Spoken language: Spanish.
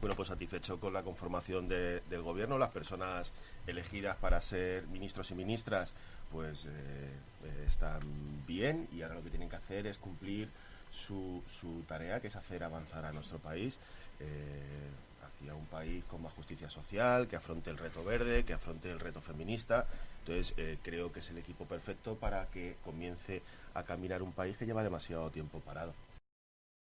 Bueno, pues satisfecho con la conformación del gobierno, las personas elegidas para ser ministros y ministras, pues eh, eh, están bien y ahora lo que tienen que hacer es cumplir su, su tarea, que es hacer avanzar a nuestro país eh, hacia un país con más justicia social, que afronte el reto verde, que afronte el reto feminista. Entonces, eh, creo que es el equipo perfecto para que comience a caminar un país que lleva demasiado tiempo parado.